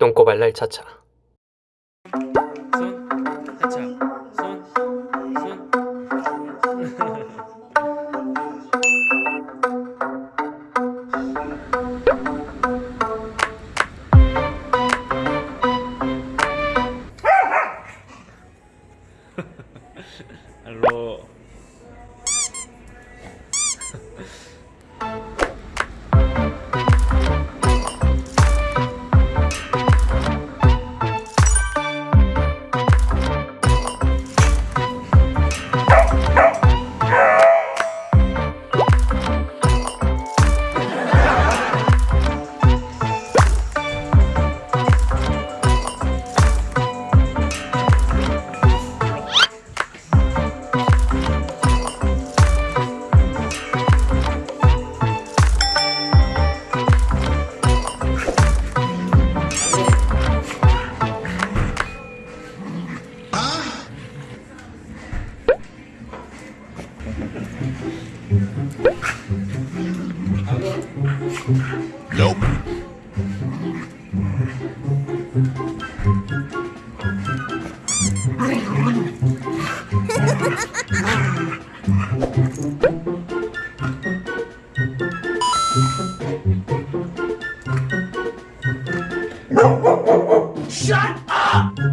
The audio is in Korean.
똥꼬발랄 차차. 손 하차. 손 손. 알로 Nope. Shut up!